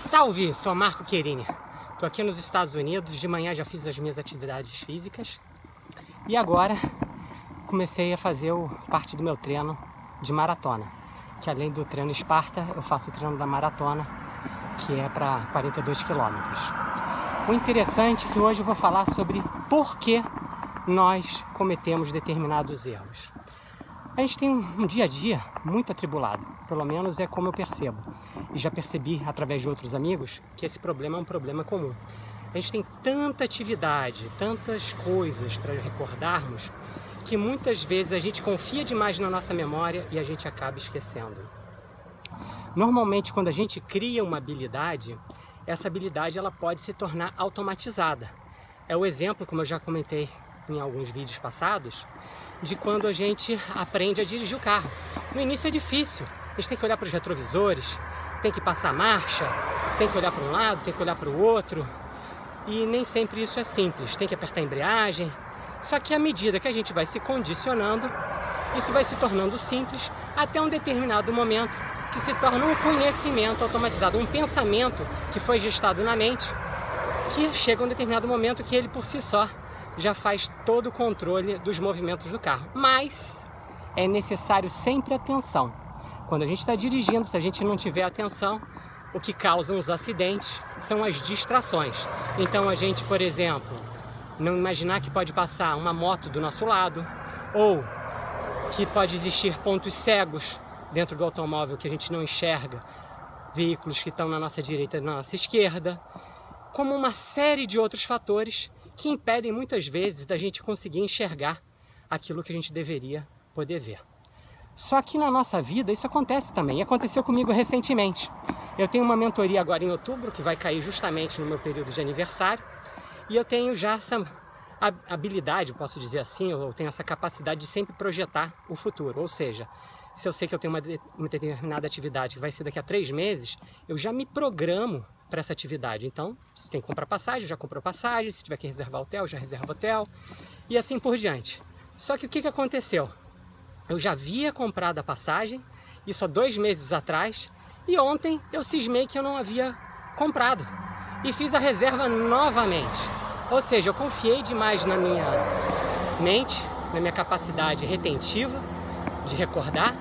Salve, sou Marco Querini. Estou aqui nos Estados Unidos, de manhã já fiz as minhas atividades físicas e agora comecei a fazer o, parte do meu treino de maratona, que além do treino Esparta, eu faço o treino da maratona, que é para 42 quilômetros. O interessante é que hoje eu vou falar sobre por que nós cometemos determinados erros. A gente tem um dia a dia muito atribulado, pelo menos é como eu percebo. E já percebi através de outros amigos que esse problema é um problema comum. A gente tem tanta atividade, tantas coisas para recordarmos, que muitas vezes a gente confia demais na nossa memória e a gente acaba esquecendo. Normalmente, quando a gente cria uma habilidade, essa habilidade ela pode se tornar automatizada. É o exemplo, como eu já comentei em alguns vídeos passados, de quando a gente aprende a dirigir o carro. No início é difícil, a gente tem que olhar para os retrovisores, tem que passar marcha, tem que olhar para um lado, tem que olhar para o outro, e nem sempre isso é simples, tem que apertar a embreagem. Só que à medida que a gente vai se condicionando, isso vai se tornando simples até um determinado momento que se torna um conhecimento automatizado, um pensamento que foi gestado na mente, que chega um determinado momento que ele por si só já faz todo o controle dos movimentos do carro. Mas é necessário sempre atenção. Quando a gente está dirigindo, se a gente não tiver atenção, o que causa os acidentes são as distrações. Então a gente, por exemplo, não imaginar que pode passar uma moto do nosso lado, ou que pode existir pontos cegos dentro do automóvel que a gente não enxerga, veículos que estão na nossa direita e na nossa esquerda, como uma série de outros fatores que impedem muitas vezes da gente conseguir enxergar aquilo que a gente deveria poder ver. Só que na nossa vida isso acontece também, e aconteceu comigo recentemente. Eu tenho uma mentoria agora em outubro, que vai cair justamente no meu período de aniversário, e eu tenho já essa habilidade, posso dizer assim, eu tenho essa capacidade de sempre projetar o futuro, ou seja, se eu sei que eu tenho uma, uma determinada atividade que vai ser daqui a três meses, eu já me programo para essa atividade. Então, se tem que comprar passagem, já comprou passagem, se tiver que reservar hotel, já reserva hotel, e assim por diante. Só que o que, que aconteceu? Eu já havia comprado a passagem, isso há dois meses atrás, e ontem eu cismei que eu não havia comprado. E fiz a reserva novamente. Ou seja, eu confiei demais na minha mente, na minha capacidade retentiva de recordar,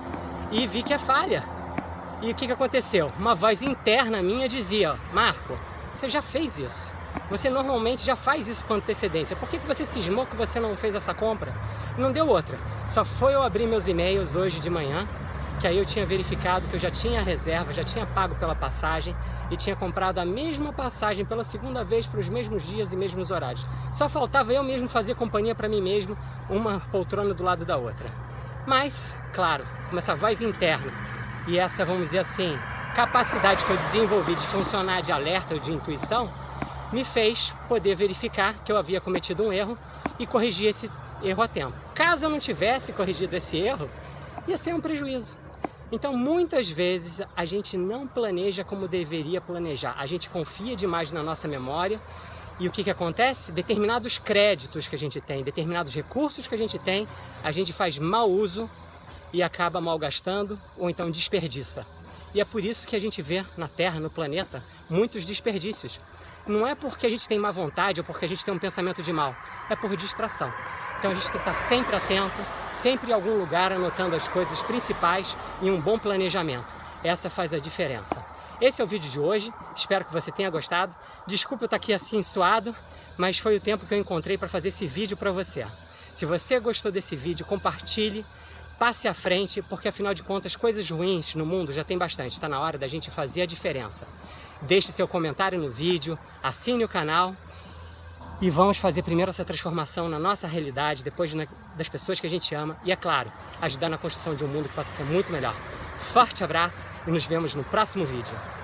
e vi que é falha. E o que, que aconteceu? Uma voz interna minha dizia, Marco, você já fez isso. Você normalmente já faz isso com antecedência. Por que, que você cismou que você não fez essa compra? Não deu outra. Só foi eu abrir meus e-mails hoje de manhã, que aí eu tinha verificado que eu já tinha reserva, já tinha pago pela passagem e tinha comprado a mesma passagem pela segunda vez para os mesmos dias e mesmos horários. Só faltava eu mesmo fazer companhia para mim mesmo, uma poltrona do lado da outra. Mas, claro, com essa voz interna e essa, vamos dizer assim, capacidade que eu desenvolvi de funcionar de alerta ou de intuição, me fez poder verificar que eu havia cometido um erro e corrigir esse erro a tempo. Caso eu não tivesse corrigido esse erro, ia ser um prejuízo. Então, muitas vezes, a gente não planeja como deveria planejar. A gente confia demais na nossa memória e o que, que acontece? Determinados créditos que a gente tem, determinados recursos que a gente tem, a gente faz mau uso e acaba malgastando ou então desperdiça. E é por isso que a gente vê na Terra, no planeta, muitos desperdícios. Não é porque a gente tem má vontade ou porque a gente tem um pensamento de mal, é por distração. Então a gente tem que estar sempre atento, sempre em algum lugar anotando as coisas principais e um bom planejamento. Essa faz a diferença. Esse é o vídeo de hoje, espero que você tenha gostado. Desculpa eu estar aqui assim suado, mas foi o tempo que eu encontrei para fazer esse vídeo para você. Se você gostou desse vídeo, compartilhe, passe à frente, porque afinal de contas, coisas ruins no mundo já tem bastante. Está na hora da gente fazer a diferença. Deixe seu comentário no vídeo, assine o canal e vamos fazer primeiro essa transformação na nossa realidade, depois das pessoas que a gente ama e, é claro, ajudar na construção de um mundo que possa ser muito melhor. Forte abraço e nos vemos no próximo vídeo.